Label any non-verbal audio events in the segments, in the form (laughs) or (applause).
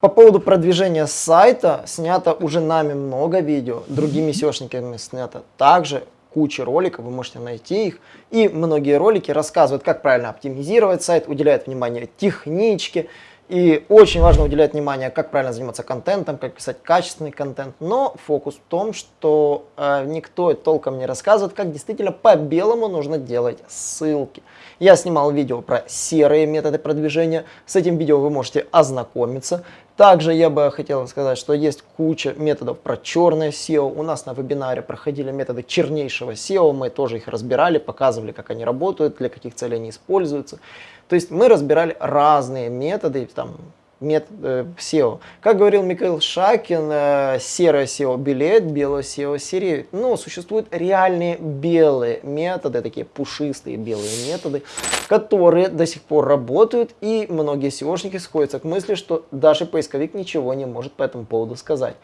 По поводу продвижения сайта снято уже нами много видео, другими SEOшниками снято также куча роликов, вы можете найти их. И многие ролики рассказывают, как правильно оптимизировать сайт, уделяют внимание техничке, и очень важно уделять внимание, как правильно заниматься контентом, как писать качественный контент. Но фокус в том, что э, никто толком не рассказывает, как действительно по-белому нужно делать ссылки. Я снимал видео про серые методы продвижения. С этим видео вы можете ознакомиться. Также я бы хотел сказать, что есть куча методов про черное SEO. У нас на вебинаре проходили методы чернейшего SEO. Мы тоже их разбирали, показывали, как они работают, для каких целей они используются. То есть мы разбирали разные методы, там, метод, э, SEO. Как говорил Михаил Шакин, э, серое SEO белеет, белое SEO сереет. Но существуют реальные белые методы, такие пушистые белые методы, которые до сих пор работают, и многие SEOшники сходятся к мысли, что даже поисковик ничего не может по этому поводу сказать.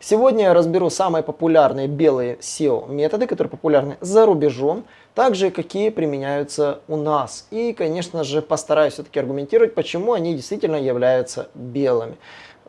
Сегодня я разберу самые популярные белые SEO методы, которые популярны за рубежом, также какие применяются у нас. И, конечно же, постараюсь все-таки аргументировать, почему они действительно являются белыми.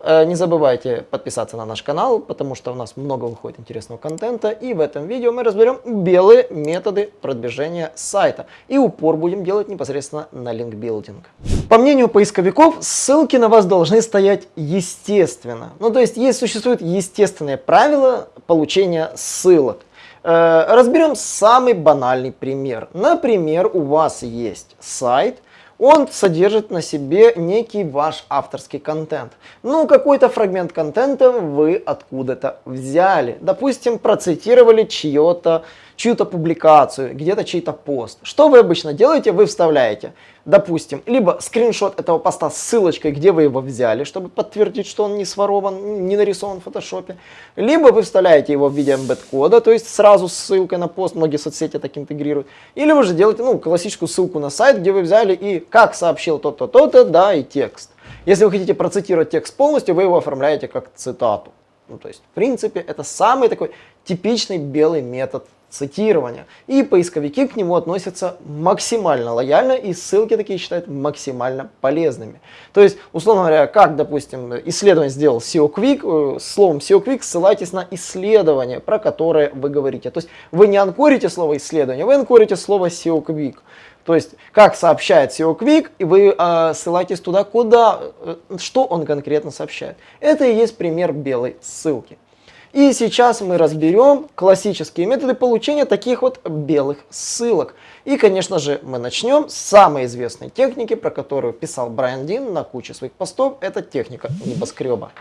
Э, не забывайте подписаться на наш канал, потому что у нас много выходит интересного контента. И в этом видео мы разберем белые методы продвижения сайта. И упор будем делать непосредственно на линкбилдинг. По мнению поисковиков, ссылки на вас должны стоять естественно. Ну то есть, есть существуют естественные правила получения ссылок. Э, разберем самый банальный пример. Например, у вас есть сайт, он содержит на себе некий ваш авторский контент. Ну, какой-то фрагмент контента вы откуда-то взяли. Допустим, процитировали чье-то чью-то публикацию, где-то чей-то пост. Что вы обычно делаете? Вы вставляете, допустим, либо скриншот этого поста с ссылочкой, где вы его взяли, чтобы подтвердить, что он не сворован, не нарисован в фотошопе, либо вы вставляете его в виде embed-кода, то есть сразу с ссылкой на пост, многие соцсети так интегрируют, или вы же делаете ну, классическую ссылку на сайт, где вы взяли и как сообщил то-то, то-то, да, и текст. Если вы хотите процитировать текст полностью, вы его оформляете как цитату. Ну, то есть, в принципе, это самый такой типичный белый метод цитирования. И поисковики к нему относятся максимально лояльно и ссылки такие считают максимально полезными. То есть, условно говоря, как, допустим, исследование сделал SEO Quick, э, словом SEO Quick ссылайтесь на исследование, про которое вы говорите. То есть, вы не анкорите слово исследование, вы анкорите слово SEO Quick. То есть, как сообщает SEO Quick, и вы э, ссылаетесь туда, куда, э, что он конкретно сообщает. Это и есть пример белой ссылки. И сейчас мы разберем классические методы получения таких вот белых ссылок. И, конечно же, мы начнем с самой известной техники, про которую писал Брайан Дин на куче своих постов. Это техника небоскреба.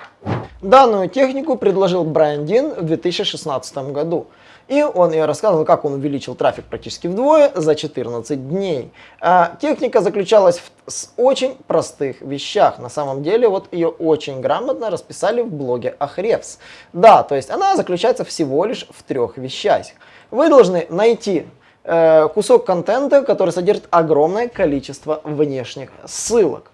Данную технику предложил Брайан Дин в 2016 году. И он я рассказывал, как он увеличил трафик практически вдвое за 14 дней. А, техника заключалась в с очень простых вещах. На самом деле, вот ее очень грамотно расписали в блоге Ahrefs. Да, то есть она заключается всего лишь в трех вещах. Вы должны найти э, кусок контента, который содержит огромное количество внешних ссылок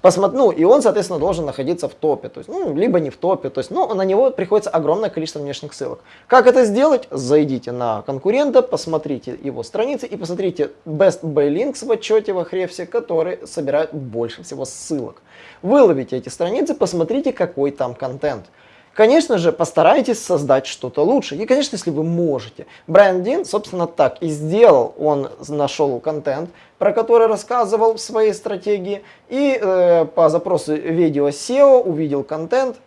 посмотри, ну, и он, соответственно, должен находиться в топе, то есть, ну, либо не в топе, то есть, ну, на него приходится огромное количество внешних ссылок. Как это сделать? Зайдите на конкурента, посмотрите его страницы и посмотрите Best by Links в отчете в Ahrefs, который собирает больше всего ссылок. Выловите эти страницы, посмотрите, какой там контент. Конечно же, постарайтесь создать что-то лучше. И, конечно, если вы можете. Брайан Дин, собственно, так и сделал. Он нашел контент, про который рассказывал в своей стратегии. И э, по запросу видео SEO увидел контент,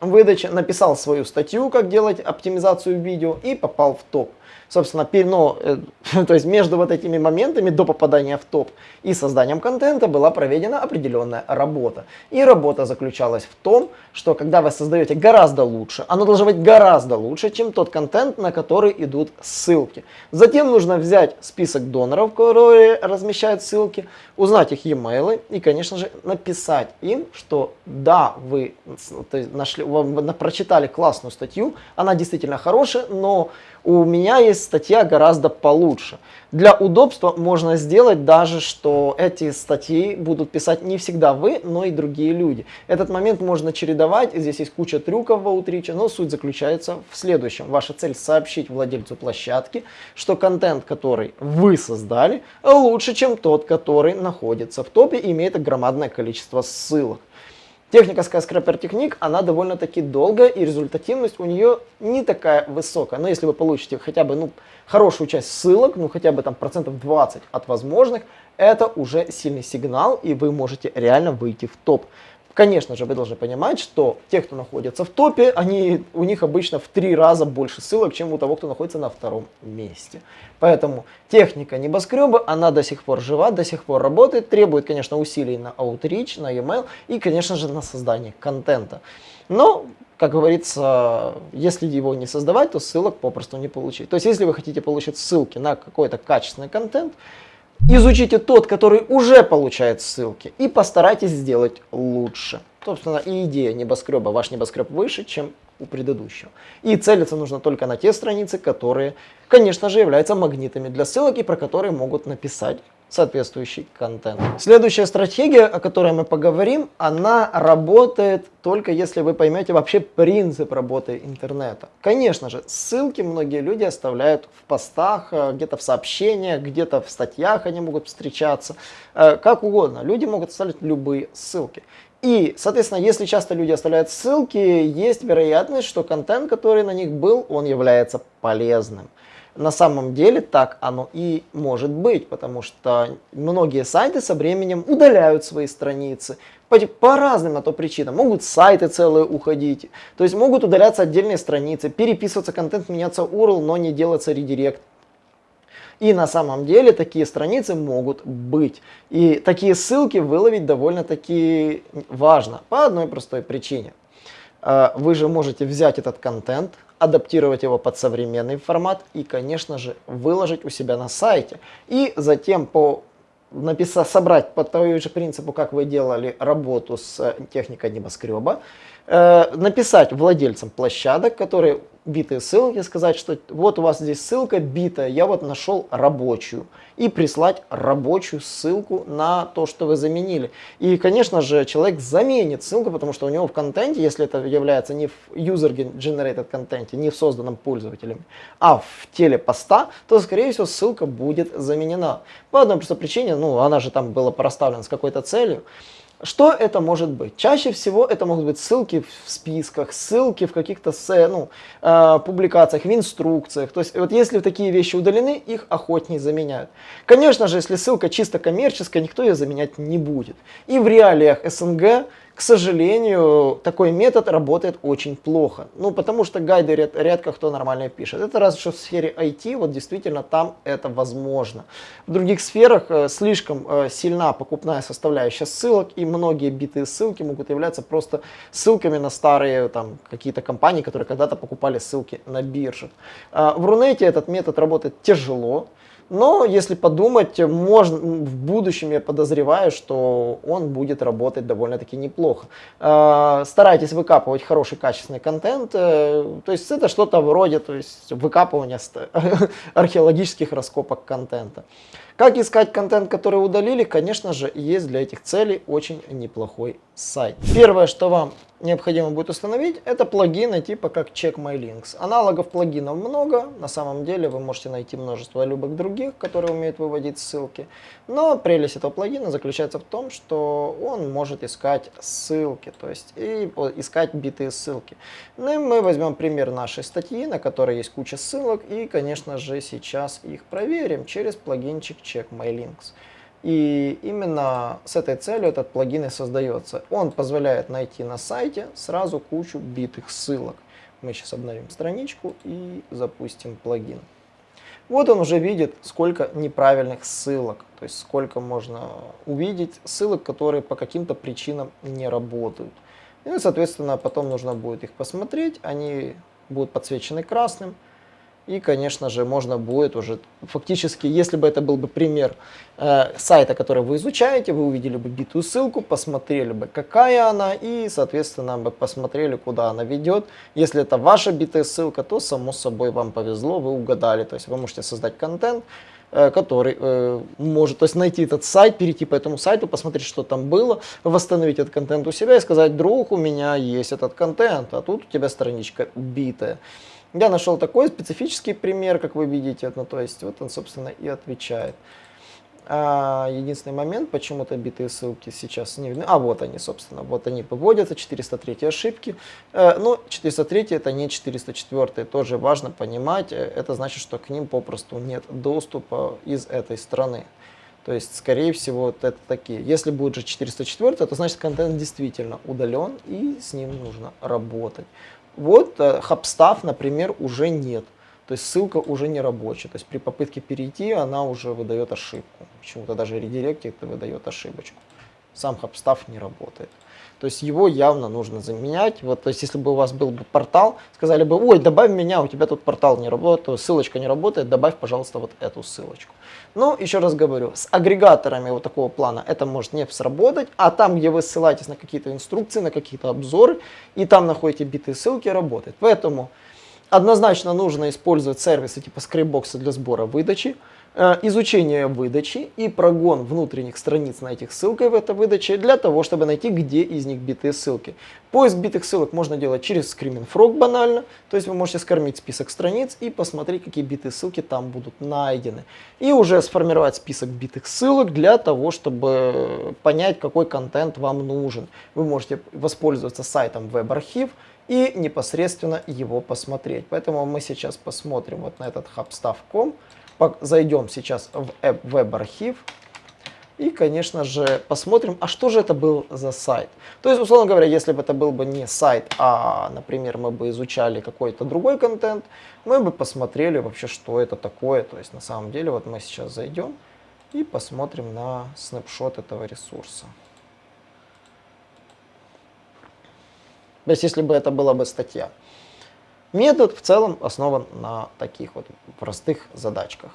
выдача, написал свою статью, как делать оптимизацию видео и попал в топ собственно, ну, (laughs) то есть между вот этими моментами до попадания в топ и созданием контента была проведена определенная работа. И работа заключалась в том, что когда вы создаете гораздо лучше, оно должно быть гораздо лучше, чем тот контент, на который идут ссылки. Затем нужно взять список доноров, которые размещают ссылки, узнать их e-mail и, конечно же, написать им, что да, вы нашли, вы прочитали классную статью, она действительно хорошая, но у меня есть статья гораздо получше. Для удобства можно сделать даже, что эти статьи будут писать не всегда вы, но и другие люди. Этот момент можно чередовать, здесь есть куча трюков в Outreach, но суть заключается в следующем. Ваша цель сообщить владельцу площадки, что контент, который вы создали, лучше, чем тот, который находится в топе и имеет громадное количество ссылок. Техника Skyscraper Technique, она довольно-таки долгая, и результативность у нее не такая высокая. Но если вы получите хотя бы ну, хорошую часть ссылок, ну хотя бы там процентов 20 от возможных, это уже сильный сигнал, и вы можете реально выйти в топ. Конечно же, вы должны понимать, что те, кто находится в топе, они, у них обычно в три раза больше ссылок, чем у того, кто находится на втором месте. Поэтому техника небоскреба, она до сих пор жива, до сих пор работает, требует, конечно, усилий на Outreach, на email и, конечно же, на создание контента. Но, как говорится, если его не создавать, то ссылок попросту не получить. То есть, если вы хотите получить ссылки на какой-то качественный контент, Изучите тот, который уже получает ссылки, и постарайтесь сделать лучше. Собственно, и идея небоскреба, ваш небоскреб выше, чем у предыдущего. И целиться нужно только на те страницы, которые, конечно же, являются магнитами для ссылок и про которые могут написать соответствующий контент. Следующая стратегия, о которой мы поговорим, она работает только если вы поймете вообще принцип работы интернета. Конечно же, ссылки многие люди оставляют в постах, э, где-то в сообщениях, где-то в статьях они могут встречаться, э, как угодно. Люди могут оставлять любые ссылки. И, соответственно, если часто люди оставляют ссылки, есть вероятность, что контент, который на них был, он является полезным. На самом деле так оно и может быть, потому что многие сайты со временем удаляют свои страницы по, по разным на то причинам. Могут сайты целые уходить, то есть могут удаляться отдельные страницы, переписываться контент, меняться URL, но не делаться редирект. И на самом деле такие страницы могут быть. И такие ссылки выловить довольно-таки важно по одной простой причине. А, вы же можете взять этот контент, адаптировать его под современный формат и, конечно же, выложить у себя на сайте. И затем по написать, собрать по тому же принципу, как вы делали работу с техникой небоскреба, э, написать владельцам площадок, которые битые ссылки, сказать, что вот у вас здесь ссылка битая, я вот нашел рабочую. И прислать рабочую ссылку на то, что вы заменили. И, конечно же, человек заменит ссылку, потому что у него в контенте, если это является не в user-generated контенте, не в созданном пользователем, а в теле поста, то, скорее всего, ссылка будет заменена. По одной простой причине, ну, она же там была проставлена с какой-то целью. Что это может быть? Чаще всего это могут быть ссылки в списках, ссылки в каких-то ну, э, публикациях, в инструкциях. То есть вот если такие вещи удалены, их охотнее заменяют. Конечно же, если ссылка чисто коммерческая, никто ее заменять не будет. И в реалиях СНГ к сожалению, такой метод работает очень плохо. Ну, потому что гайды ряд, редко кто нормально пишет. Это раз что в сфере IT, вот действительно там это возможно. В других сферах э, слишком э, сильна покупная составляющая ссылок, и многие битые ссылки могут являться просто ссылками на старые там какие-то компании, которые когда-то покупали ссылки на биржах. Э, в Рунете этот метод работает тяжело. Но если подумать, можно, в будущем я подозреваю, что он будет работать довольно-таки неплохо. А, старайтесь выкапывать хороший качественный контент. Э, то есть это что-то вроде то есть, выкапывания (laughs) археологических раскопок контента. Как искать контент, который удалили? Конечно же, есть для этих целей очень неплохой сайт. Первое, что вам необходимо будет установить, это плагины типа как Check My Links. Аналогов плагинов много, на самом деле вы можете найти множество любых других, которые умеют выводить ссылки. Но прелесть этого плагина заключается в том, что он может искать ссылки, то есть и искать битые ссылки. Ну и мы возьмем пример нашей статьи, на которой есть куча ссылок, и, конечно же, сейчас их проверим через плагинчик Check My Links. И именно с этой целью этот плагин и создается. Он позволяет найти на сайте сразу кучу битых ссылок. Мы сейчас обновим страничку и запустим плагин. Вот он уже видит, сколько неправильных ссылок, то есть сколько можно увидеть ссылок, которые по каким-то причинам не работают. И, соответственно, потом нужно будет их посмотреть, они будут подсвечены красным, и, конечно же, можно будет уже фактически, если бы это был бы пример э, сайта, который вы изучаете, вы увидели бы битую ссылку, посмотрели бы, какая она, и, соответственно, бы посмотрели, куда она ведет. Если это ваша битая ссылка, то, само собой, вам повезло, вы угадали. То есть вы можете создать контент, э, который э, может то есть найти этот сайт, перейти по этому сайту, посмотреть, что там было, восстановить этот контент у себя и сказать, друг, у меня есть этот контент, а тут у тебя страничка битая. Я нашел такой специфический пример, как вы видите, ну, то есть вот он, собственно, и отвечает. А, единственный момент, почему-то битые ссылки сейчас не видны. А вот они, собственно, вот они выводятся, 403 ошибки. Э, но 403 это не 404, тоже важно понимать. Э, это значит, что к ним попросту нет доступа из этой страны. То есть, скорее всего, вот это такие. Если будет же 404, то значит контент действительно удален и с ним нужно работать. Вот э, HubStaff, например, уже нет. То есть ссылка уже не рабочая. То есть при попытке перейти она уже выдает ошибку. Почему-то даже редирект это выдает ошибочку. Сам HubStaff не работает. То есть его явно нужно заменять. Вот, то есть если бы у вас был бы портал, сказали бы, ой, добавь меня, у тебя тут портал не работает, ссылочка не работает, добавь, пожалуйста, вот эту ссылочку. Ну, еще раз говорю, с агрегаторами вот такого плана это может не сработать, а там, где вы ссылаетесь на какие-то инструкции, на какие-то обзоры, и там находите битые ссылки, работает. Поэтому Однозначно нужно использовать сервисы типа скрипбокса для сбора выдачи, изучение выдачи и прогон внутренних страниц на этих ссылках в этой выдаче для того, чтобы найти, где из них битые ссылки. Поиск битых ссылок можно делать через Screaming Frog банально, то есть вы можете скормить список страниц и посмотреть, какие битые ссылки там будут найдены. И уже сформировать список битых ссылок для того, чтобы понять, какой контент вам нужен. Вы можете воспользоваться сайтом WebArchive, и непосредственно его посмотреть. Поэтому мы сейчас посмотрим вот на этот hubstaff.com, зайдем сейчас в веб-архив и, конечно же, посмотрим, а что же это был за сайт. То есть, условно говоря, если бы это был бы не сайт, а, например, мы бы изучали какой-то другой контент, мы бы посмотрели вообще, что это такое. То есть, на самом деле, вот мы сейчас зайдем и посмотрим на снапшот этого ресурса. То есть, если бы это была бы статья. Метод в целом основан на таких вот простых задачках.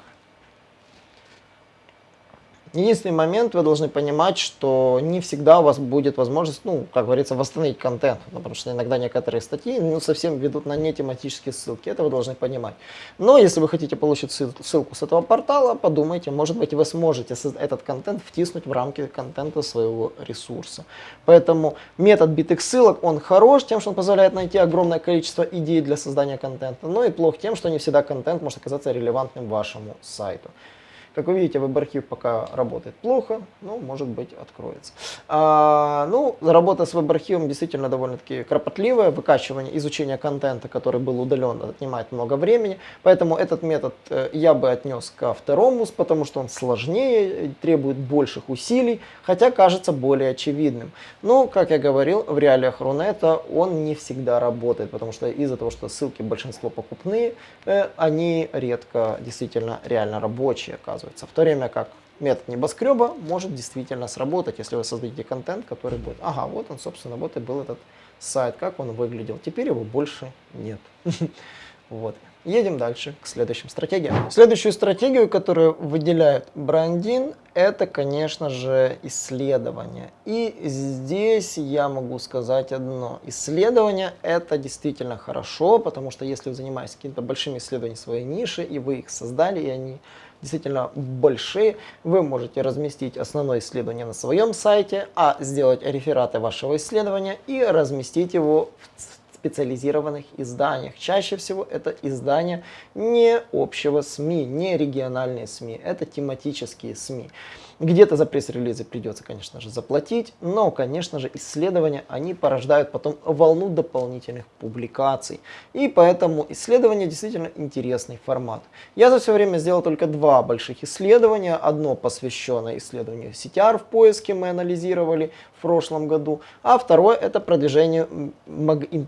Единственный момент, вы должны понимать, что не всегда у вас будет возможность, ну, как говорится, восстановить контент, потому что иногда некоторые статьи ну, совсем ведут на нетематические ссылки, это вы должны понимать. Но если вы хотите получить ссылку с этого портала, подумайте, может быть, вы сможете этот контент втиснуть в рамки контента своего ресурса. Поэтому метод битых ссылок, он хорош тем, что он позволяет найти огромное количество идей для создания контента, но и плох тем, что не всегда контент может оказаться релевантным вашему сайту. Как вы видите, веб-архив пока работает плохо, но может быть откроется. А, ну, работа с веб-архивом действительно довольно-таки кропотливая. Выкачивание, изучение контента, который был удален, отнимает много времени. Поэтому этот метод э, я бы отнес ко второму, потому что он сложнее, требует больших усилий, хотя кажется более очевидным. Но, как я говорил, в реалиях Рунета он не всегда работает, потому что из-за того, что ссылки большинство покупные, э, они редко действительно реально рабочие оказываются оказывается. В то время как метод небоскреба может действительно сработать, если вы создадите контент, который будет, ага, вот он, собственно, вот и был этот сайт, как он выглядел. Теперь его больше нет. (laughs) Вот. Едем дальше к следующим стратегиям. Следующую стратегию, которую выделяет Брандин, это, конечно же, исследование. И здесь я могу сказать одно. Исследование это действительно хорошо, потому что если вы занимаетесь какими-то большими исследованиями своей ниши, и вы их создали, и они действительно большие, вы можете разместить основное исследование на своем сайте, а сделать рефераты вашего исследования и разместить его в специализированных изданиях. Чаще всего это издания не общего СМИ, не региональные СМИ, это тематические СМИ. Где-то за пресс-релизы придется, конечно же, заплатить, но, конечно же, исследования, они порождают потом волну дополнительных публикаций. И поэтому исследование действительно интересный формат. Я за все время сделал только два больших исследования. Одно посвященное исследованию CTR в поиске, мы анализировали в прошлом году, а второе это продвижение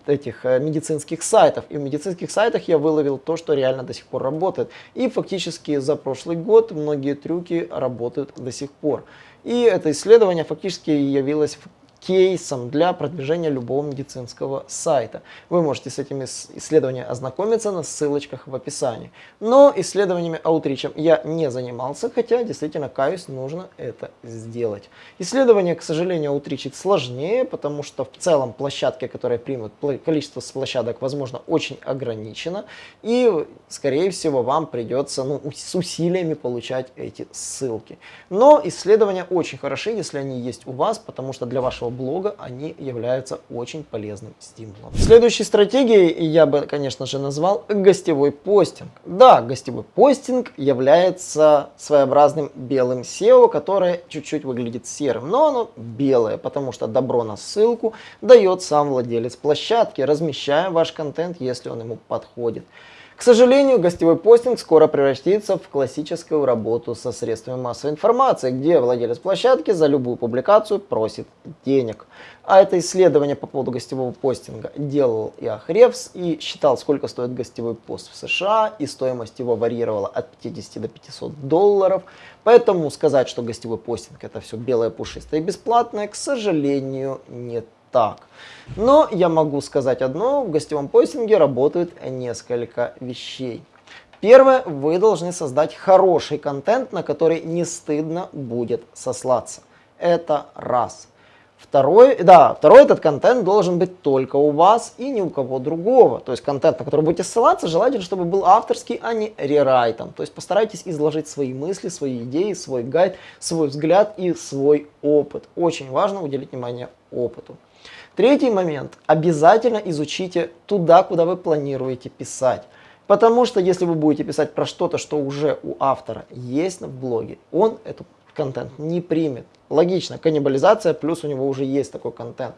этих э, медицинских сайтов. И в медицинских сайтах я выловил то, что реально до сих пор работает. И фактически за прошлый год многие трюки работают до. И это исследование фактически явилось кейсом для продвижения любого медицинского сайта. Вы можете с этими исследованиями ознакомиться на ссылочках в описании. Но исследованиями аутричем я не занимался, хотя действительно каюсь, нужно это сделать. Исследование, к сожалению, аутричить сложнее, потому что в целом площадки, которые примут, количество площадок, возможно, очень ограничено. И, скорее всего, вам придется ну, с усилиями получать эти ссылки. Но исследования очень хороши, если они есть у вас, потому что для вашего блога, они являются очень полезным стимулом. Следующей стратегией я бы, конечно же, назвал гостевой постинг. Да, гостевой постинг является своеобразным белым SEO, которое чуть-чуть выглядит серым, но оно белое, потому что добро на ссылку дает сам владелец площадки, размещая ваш контент, если он ему подходит. К сожалению, гостевой постинг скоро превратится в классическую работу со средствами массовой информации, где владелец площадки за любую публикацию просит денег. А это исследование по поводу гостевого постинга делал и Ахревс и считал, сколько стоит гостевой пост в США, и стоимость его варьировала от 50 до 500 долларов. Поэтому сказать, что гостевой постинг это все белое, пушистое и бесплатное, к сожалению, нет так. Но я могу сказать одно, в гостевом постинге работают несколько вещей. Первое, вы должны создать хороший контент, на который не стыдно будет сослаться. Это раз. Второй, да, второй этот контент должен быть только у вас и ни у кого другого. То есть контент, на который будете ссылаться, желательно, чтобы был авторский, а не рерайтом. То есть постарайтесь изложить свои мысли, свои идеи, свой гайд, свой взгляд и свой опыт. Очень важно уделить внимание опыту. Третий момент. Обязательно изучите туда, куда вы планируете писать. Потому что если вы будете писать про что-то, что уже у автора есть в блоге, он этот контент не примет. Логично, каннибализация, плюс у него уже есть такой контент.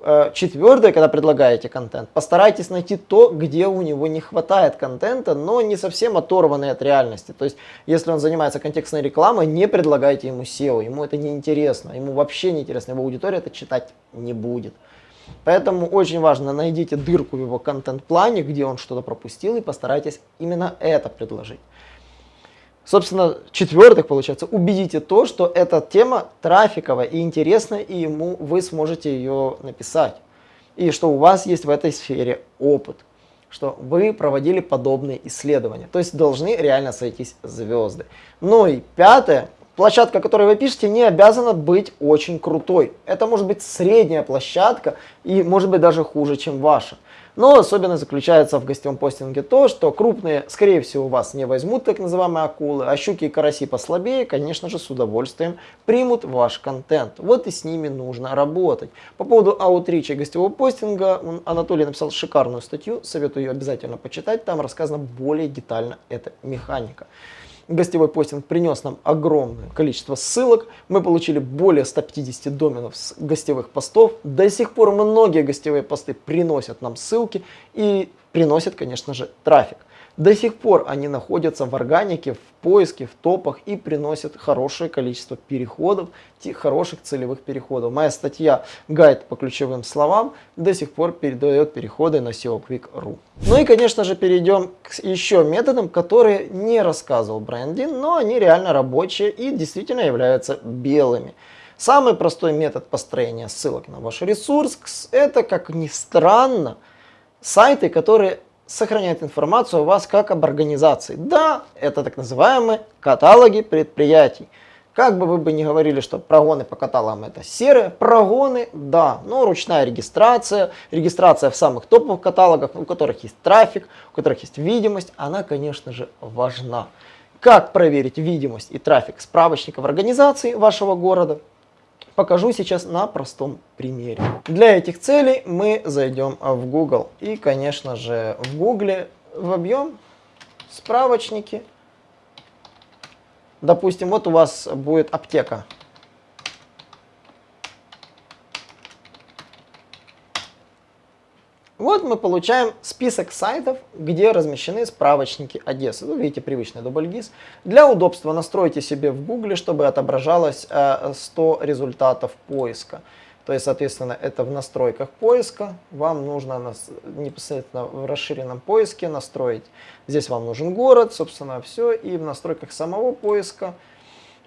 Э, Четвертое, когда предлагаете контент, постарайтесь найти то, где у него не хватает контента, но не совсем оторванный от реальности. То есть, если он занимается контекстной рекламой, не предлагайте ему SEO, ему это не интересно, ему вообще не интересно, его аудитория это читать не будет. Поэтому очень важно, найдите дырку в его контент-плане, где он что-то пропустил, и постарайтесь именно это предложить. Собственно, четвертых, получается, убедите то, что эта тема трафиковая и интересная, и ему вы сможете ее написать. И что у вас есть в этой сфере опыт, что вы проводили подобные исследования. То есть должны реально сойтись звезды. Ну и пятое, площадка, которую вы пишете, не обязана быть очень крутой. Это может быть средняя площадка и может быть даже хуже, чем ваша. Но особенность заключается в гостевом постинге то, что крупные, скорее всего, вас не возьмут, так называемые акулы, а щуки и караси послабее, конечно же, с удовольствием примут ваш контент. Вот и с ними нужно работать. По поводу аутрича гостевого постинга Анатолий написал шикарную статью, советую ее обязательно почитать, там рассказана более детально эта механика гостевой постинг принес нам огромное количество ссылок. Мы получили более 150 доменов с гостевых постов. До сих пор многие гостевые посты приносят нам ссылки и приносят, конечно же, трафик. До сих пор они находятся в органике, в поиске, в топах и приносят хорошее количество переходов, хороших целевых переходов. Моя статья «Гайд по ключевым словам» до сих пор передает переходы на SEO Quick.ru. Ну и, конечно же, перейдем к еще методам, которые не рассказывал Брендин, но они реально рабочие и действительно являются белыми. Самый простой метод построения ссылок на ваш ресурс – это, как ни странно, сайты, которые сохраняет информацию о вас как об организации. Да, это так называемые каталоги предприятий. Как бы вы бы ни говорили, что прогоны по каталогам это серые, прогоны, да, но ручная регистрация, регистрация в самых топовых каталогах, у которых есть трафик, у которых есть видимость, она, конечно же, важна. Как проверить видимость и трафик справочников организации вашего города? Покажу сейчас на простом примере. Для этих целей мы зайдем в Google. И, конечно же, в Google вобьем справочники. Допустим, вот у вас будет аптека. Вот мы получаем список сайтов, где размещены справочники Одессы. Вы видите привычный дубльгиз. Для удобства настройте себе в Гугле, чтобы отображалось 100 э, результатов поиска. То есть, соответственно, это в настройках поиска. Вам нужно непосредственно в расширенном поиске настроить. Здесь вам нужен город, собственно, все. И в настройках самого поиска,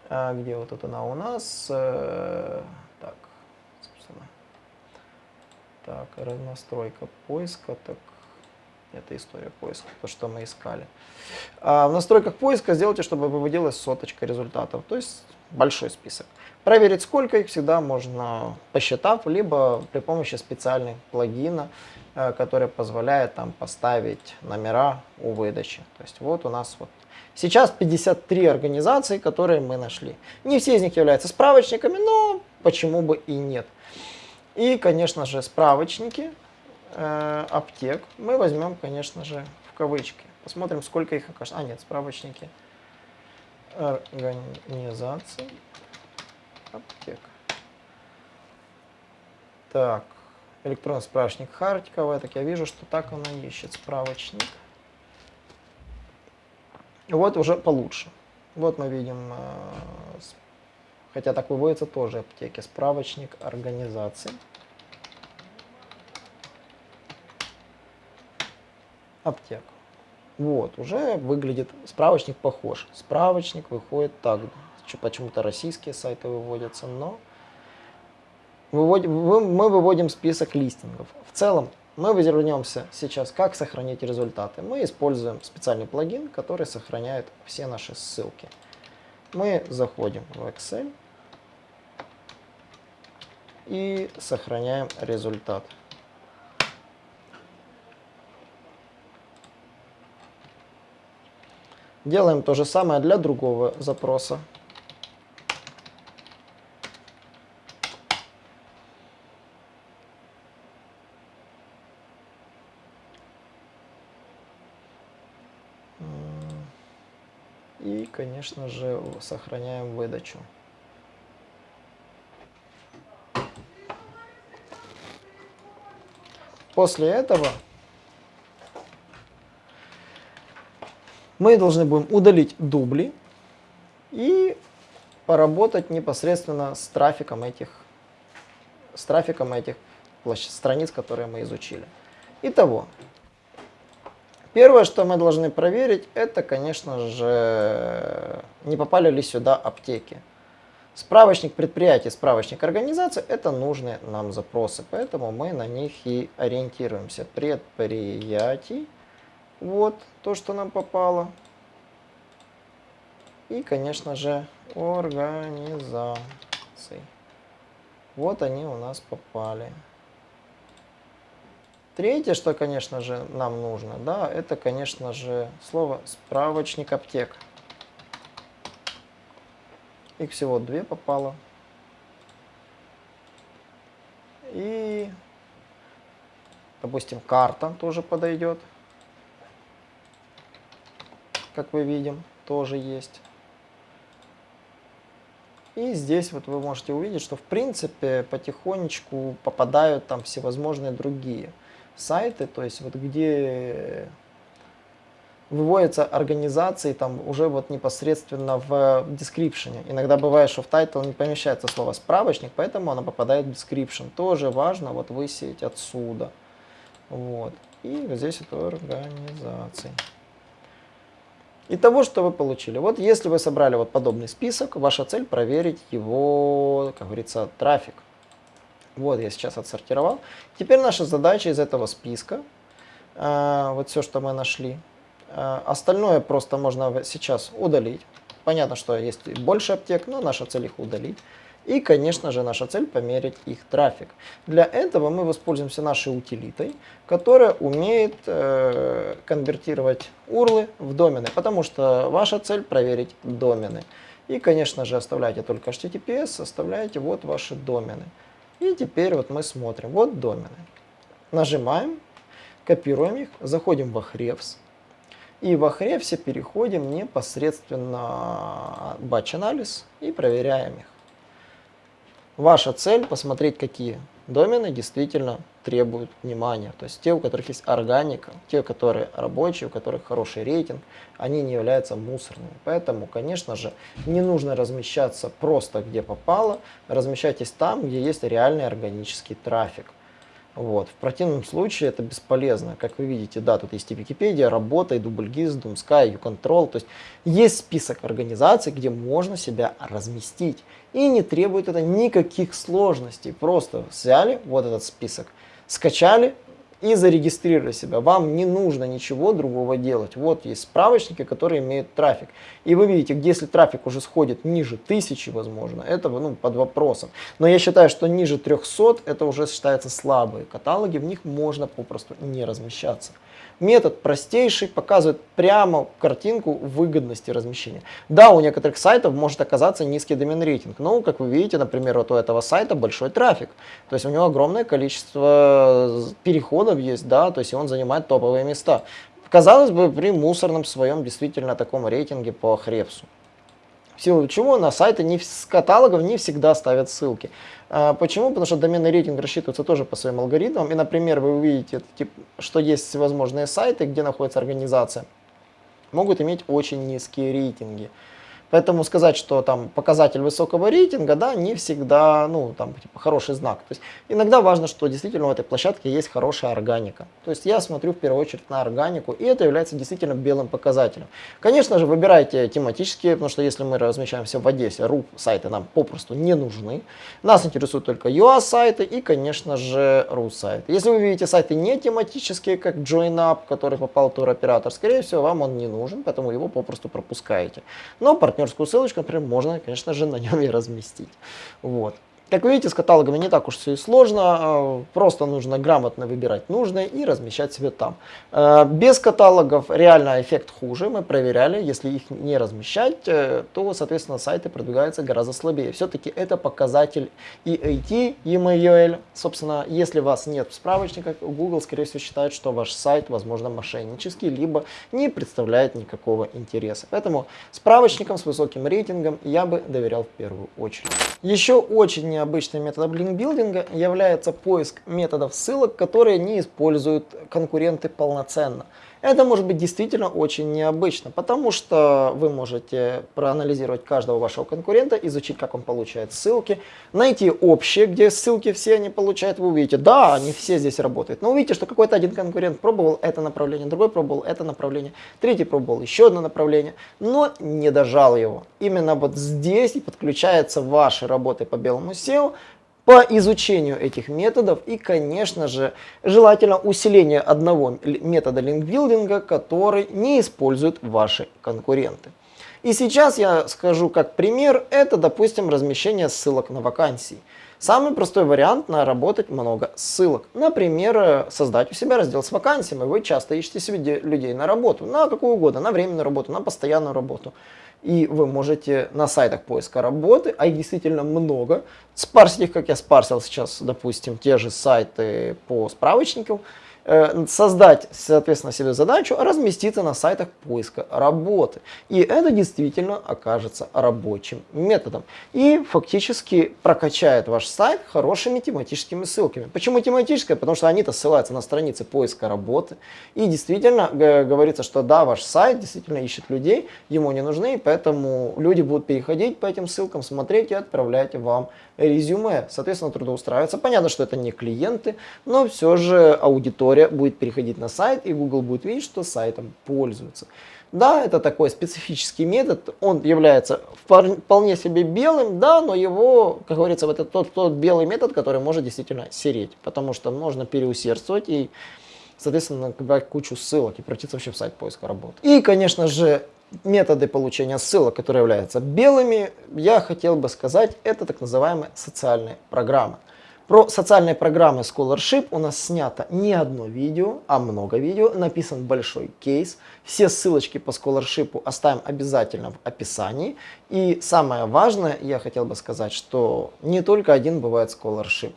э, где вот это она у нас, э, Так, настройка поиска, так, это история поиска, то, что мы искали. А в настройках поиска сделайте, чтобы выводилась соточка результатов, то есть большой список. Проверить, сколько их всегда можно, посчитав, либо при помощи специальных плагина, э, который позволяет там поставить номера у выдачи. То есть вот у нас вот сейчас 53 организации, которые мы нашли. Не все из них являются справочниками, но почему бы и нет. И, конечно же, справочники э, аптек мы возьмем, конечно же, в кавычки. Посмотрим, сколько их окажется. А, нет, справочники организации аптек. Так, электронный справочник Хартикова. Так я вижу, что так она ищет справочник. Вот уже получше. Вот мы видим, э, хотя так выводится тоже аптеки, справочник организации. Аптек. Вот, уже выглядит, справочник похож. Справочник выходит так, почему-то российские сайты выводятся, но выводим, мы выводим список листингов. В целом, мы вернемся сейчас, как сохранить результаты. Мы используем специальный плагин, который сохраняет все наши ссылки. Мы заходим в Excel и сохраняем результат. Делаем то же самое для другого запроса. И, конечно же, сохраняем выдачу. После этого мы должны будем удалить дубли и поработать непосредственно с трафиком этих, с трафиком этих страниц, которые мы изучили. Итого, первое, что мы должны проверить, это, конечно же, не попали ли сюда аптеки. Справочник предприятий, справочник организации – это нужные нам запросы, поэтому мы на них и ориентируемся. Предприятий – вот то, что нам попало. И, конечно же, организации. Вот они у нас попали. Третье, что, конечно же, нам нужно, да, это, конечно же, слово справочник аптек. Их всего две попало. И, допустим, карта тоже подойдет как мы видим, тоже есть. И здесь вот вы можете увидеть, что в принципе потихонечку попадают там всевозможные другие сайты, то есть вот где выводятся организации там уже вот непосредственно в description. Иногда бывает, что в title не помещается слово справочник, поэтому оно попадает в description. Тоже важно вот высеять отсюда. Вот. И здесь это организации. И того, что вы получили. Вот если вы собрали вот подобный список, ваша цель проверить его, как говорится, трафик. Вот я сейчас отсортировал. Теперь наша задача из этого списка, э, вот все, что мы нашли, э, остальное просто можно сейчас удалить. Понятно, что есть больше аптек, но наша цель их удалить. И, конечно же, наша цель померить их трафик. Для этого мы воспользуемся нашей утилитой, которая умеет э, конвертировать урлы в домены, потому что ваша цель проверить домены. И, конечно же, оставляйте только HTTPS, оставляйте вот ваши домены. И теперь вот мы смотрим, вот домены. Нажимаем, копируем их, заходим в Ahrefs. И в Ahrefs переходим непосредственно в batch-анализ и проверяем их. Ваша цель посмотреть, какие домены действительно требуют внимания. То есть те, у которых есть органика, те, которые рабочие, у которых хороший рейтинг, они не являются мусорными. Поэтому, конечно же, не нужно размещаться просто где попало, размещайтесь там, где есть реальный органический трафик. Вот. В противном случае это бесполезно. Как вы видите, да, тут есть и Википедия, Работа, и Дубльгиз, Думская, Юконтрол. То есть есть список организаций, где можно себя разместить. И не требует это никаких сложностей. Просто взяли вот этот список, скачали, и зарегистрировали себя. Вам не нужно ничего другого делать. Вот есть справочники, которые имеют трафик. И вы видите, если трафик уже сходит ниже тысячи, возможно, это ну, под вопросом. Но я считаю, что ниже 300 это уже считается слабые каталоги, в них можно попросту не размещаться. Метод простейший, показывает прямо картинку выгодности размещения. Да, у некоторых сайтов может оказаться низкий домен рейтинг, но, как вы видите, например, вот у этого сайта большой трафик. То есть у него огромное количество переходов есть, да, то есть он занимает топовые места. Казалось бы, при мусорном своем действительно таком рейтинге по Хребсу. В силу чего на сайты не, с каталогов не всегда ставят ссылки. А, почему? Потому что доменный рейтинг рассчитывается тоже по своим алгоритмам. И, например, вы увидите, что есть всевозможные сайты, где находится организация, могут иметь очень низкие рейтинги. Поэтому сказать, что там показатель высокого рейтинга, да, не всегда, ну, там, типа, хороший знак. То есть иногда важно, что действительно у этой площадки есть хорошая органика. То есть я смотрю в первую очередь на органику, и это является действительно белым показателем. Конечно же, выбирайте тематические, потому что если мы размещаемся в Одессе, RUP сайты нам попросту не нужны. Нас интересуют только UA сайты и, конечно же, RU сайты. Если вы видите сайты не тематические, как JoinUp, который попал туроператор, скорее всего, вам он не нужен, поэтому его попросту пропускаете. Но партнер партнерскую ссылочку, например, можно, конечно же, на нем и разместить. Вот. Как вы видите, с каталогами не так уж все и сложно, а, просто нужно грамотно выбирать нужное и размещать себе там. А, без каталогов реально эффект хуже, мы проверяли, если их не размещать, э, то, соответственно, сайты продвигаются гораздо слабее. Все-таки это показатель EAT, EMAUL. Собственно, если вас нет в справочниках, Google, скорее всего, считает, что ваш сайт, возможно, мошеннический, либо не представляет никакого интереса. Поэтому справочникам с высоким рейтингом я бы доверял в первую очередь. Еще очень необычным методом линкбилдинга является поиск методов ссылок, которые не используют конкуренты полноценно. Это может быть действительно очень необычно, потому что вы можете проанализировать каждого вашего конкурента, изучить, как он получает ссылки, найти общие, где ссылки все они получают, вы увидите, да, они все здесь работают, но увидите, что какой-то один конкурент пробовал это направление, другой пробовал это направление, третий пробовал еще одно направление, но не дожал его. Именно вот здесь и подключается ваши работы по белому SEO, по изучению этих методов и, конечно же, желательно усиление одного метода линкбилдинга, который не используют ваши конкуренты. И сейчас я скажу как пример, это, допустим, размещение ссылок на вакансии. Самый простой вариант на работать много ссылок. Например, создать у себя раздел с вакансиями. Вы часто ищете себе людей на работу, на какую угодно, на временную работу, на постоянную работу. И вы можете на сайтах поиска работы, а их действительно много, спарсить их, как я спарсил сейчас, допустим, те же сайты по справочникам, создать, соответственно, себе задачу разместиться на сайтах поиска работы. И это действительно окажется рабочим методом. И фактически прокачает ваш сайт хорошими тематическими ссылками. Почему тематическая? Потому что они-то ссылаются на страницы поиска работы. И действительно говорится, что да, ваш сайт действительно ищет людей, ему не нужны, поэтому люди будут переходить по этим ссылкам, смотреть и отправлять вам резюме, соответственно, трудоустраиваться. Понятно, что это не клиенты, но все же аудитория будет переходить на сайт, и Google будет видеть, что сайтом пользуются. Да, это такой специфический метод, он является вполне себе белым, да, но его, как говорится, это тот, тот белый метод, который может действительно сереть, потому что можно переусердствовать и, соответственно, набрать кучу ссылок и пройти вообще в сайт поиска работы. И, конечно же, методы получения ссылок, которые являются белыми, я хотел бы сказать, это так называемые социальные программы. Про социальные программы Scholarship у нас снято не одно видео, а много видео, написан большой кейс. Все ссылочки по Scholarship оставим обязательно в описании. И самое важное, я хотел бы сказать, что не только один бывает Scholarship.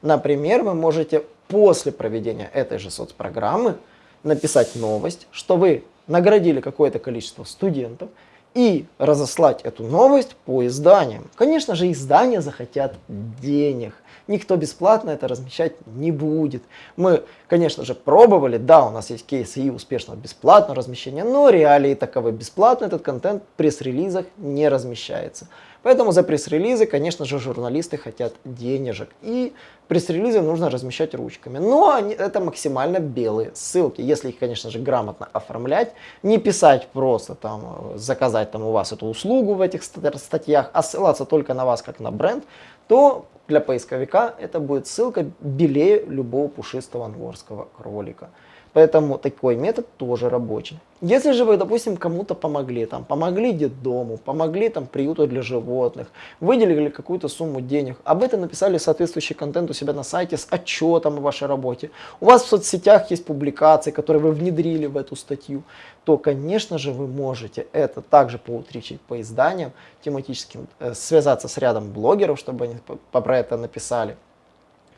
Например, вы можете после проведения этой же соцпрограммы написать новость, что вы наградили какое-то количество студентов и разослать эту новость по изданиям. Конечно же, издания захотят денег. Никто бесплатно это размещать не будет. Мы, конечно же, пробовали, да, у нас есть кейсы и успешного бесплатного размещения, но реалии таковы. Бесплатно этот контент в пресс-релизах не размещается. Поэтому за пресс-релизы, конечно же, журналисты хотят денежек. И пресс-релизы нужно размещать ручками. Но они, это максимально белые ссылки. Если их, конечно же, грамотно оформлять, не писать просто там, заказать там у вас эту услугу в этих статьях, а ссылаться только на вас как на бренд, то для поисковика это будет ссылка белее любого пушистого ангорского кролика. Поэтому такой метод тоже рабочий. Если же вы, допустим, кому-то помогли, там, помогли детдому, помогли там, приюту для животных, выделили какую-то сумму денег, об этом написали соответствующий контент у себя на сайте с отчетом о вашей работе, у вас в соцсетях есть публикации, которые вы внедрили в эту статью, то, конечно же, вы можете это также поутричить по изданиям тематическим, э, связаться с рядом блогеров, чтобы они про это написали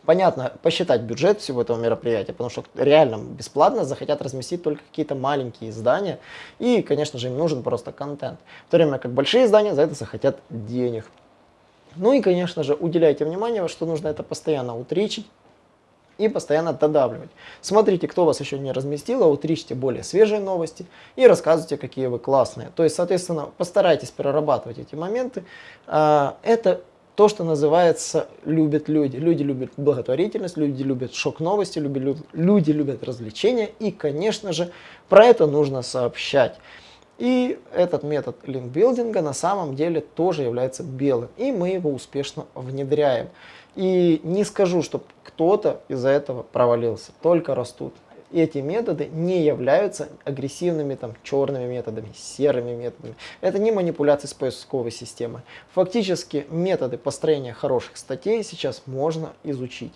понятно, посчитать бюджет всего этого мероприятия, потому что реально бесплатно захотят разместить только какие-то маленькие издания, и, конечно же, им нужен просто контент. В то время как большие издания за это захотят денег. Ну и, конечно же, уделяйте внимание, что нужно это постоянно утричить и постоянно додавливать. Смотрите, кто вас еще не разместил, а утричьте более свежие новости и рассказывайте, какие вы классные. То есть, соответственно, постарайтесь перерабатывать эти моменты. А, это то, что называется любят люди. Люди любят благотворительность, люди любят шок-новости, люди, любят развлечения. И, конечно же, про это нужно сообщать. И этот метод линкбилдинга на самом деле тоже является белым. И мы его успешно внедряем. И не скажу, что кто-то из-за этого провалился. Только растут эти методы не являются агрессивными там, черными методами, серыми методами. Это не манипуляции с поисковой системой. Фактически методы построения хороших статей сейчас можно изучить.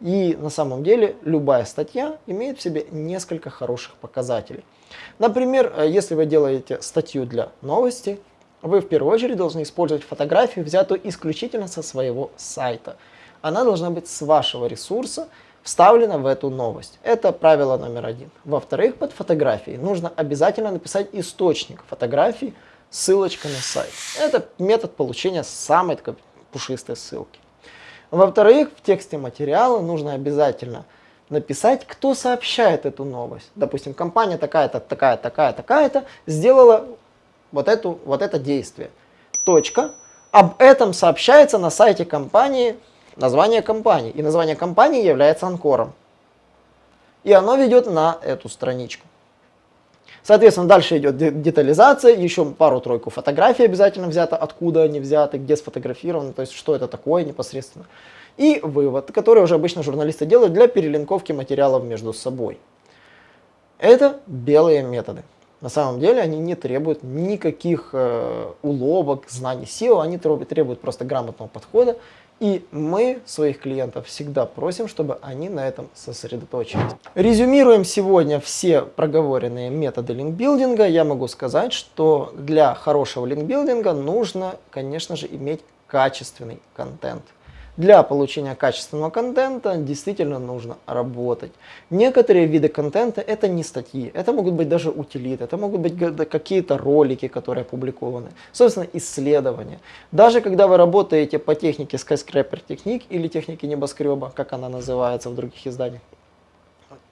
И на самом деле любая статья имеет в себе несколько хороших показателей. Например, э, если вы делаете статью для новости, вы в первую очередь должны использовать фотографию, взятую исключительно со своего сайта. Она должна быть с вашего ресурса, вставлено в эту новость. Это правило номер один. Во-вторых, под фотографией нужно обязательно написать источник фотографии, ссылочка на сайт. Это метод получения самой такой пушистой ссылки. Во-вторых, в тексте материала нужно обязательно написать, кто сообщает эту новость. Допустим, компания такая-то, такая, такая, такая-то сделала вот, эту, вот это действие. Точка. Об этом сообщается на сайте компании название компании. И название компании является анкором. И оно ведет на эту страничку. Соответственно, дальше идет детализация, еще пару-тройку фотографий обязательно взято, откуда они взяты, где сфотографированы, то есть что это такое непосредственно. И вывод, который уже обычно журналисты делают для перелинковки материалов между собой. Это белые методы. На самом деле они не требуют никаких э, уловок, знаний SEO, они требуют просто грамотного подхода и мы своих клиентов всегда просим, чтобы они на этом сосредоточились. Резюмируем сегодня все проговоренные методы линкбилдинга. Я могу сказать, что для хорошего линкбилдинга нужно, конечно же, иметь качественный контент. Для получения качественного контента действительно нужно работать. Некоторые виды контента это не статьи, это могут быть даже утилиты, это могут быть какие-то ролики, которые опубликованы, собственно исследования. Даже когда вы работаете по технике Skyscraper техник или технике небоскреба, как она называется в других изданиях,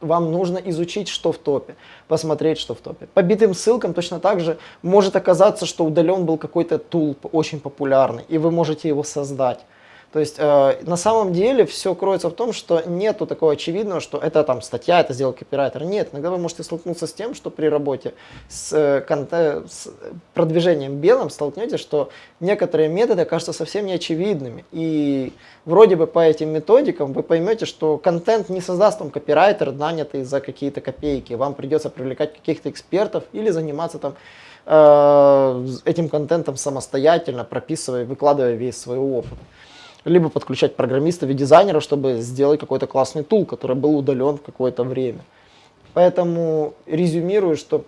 вам нужно изучить, что в топе, посмотреть, что в топе. По битым ссылкам точно так же может оказаться, что удален был какой-то тул очень популярный, и вы можете его создать. То есть э, на самом деле все кроется в том, что нету такого очевидного, что это там статья, это сделал копирайтер. Нет, иногда вы можете столкнуться с тем, что при работе с, э, с продвижением белым столкнетесь, что некоторые методы кажутся совсем неочевидными. И вроде бы по этим методикам вы поймете, что контент не создаст вам копирайтер, нанятый за какие-то копейки. Вам придется привлекать каких-то экспертов или заниматься там э, этим контентом самостоятельно, прописывая, выкладывая весь свой опыт либо подключать программистов и дизайнеров, чтобы сделать какой-то классный тул, который был удален в какое-то время. Поэтому резюмирую, что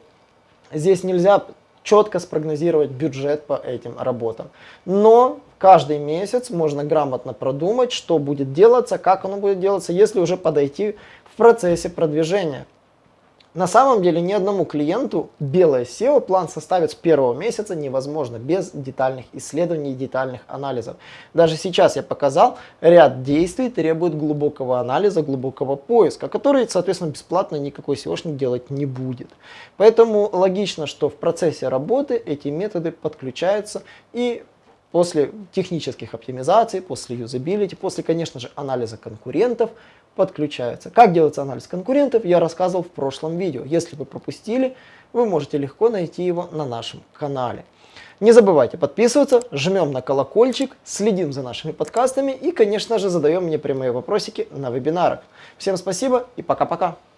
здесь нельзя четко спрогнозировать бюджет по этим работам. Но каждый месяц можно грамотно продумать, что будет делаться, как оно будет делаться, если уже подойти в процессе продвижения. На самом деле ни одному клиенту белое SEO план составить с первого месяца невозможно без детальных исследований и детальных анализов. Даже сейчас я показал, ряд действий требует глубокого анализа, глубокого поиска, который, соответственно, бесплатно никакой SEOшник делать не будет. Поэтому логично, что в процессе работы эти методы подключаются и после технических оптимизаций, после юзабилити, после, конечно же, анализа конкурентов, подключаются. Как делается анализ конкурентов, я рассказывал в прошлом видео. Если вы пропустили, вы можете легко найти его на нашем канале. Не забывайте подписываться, жмем на колокольчик, следим за нашими подкастами и, конечно же, задаем мне прямые вопросики на вебинарах. Всем спасибо и пока-пока.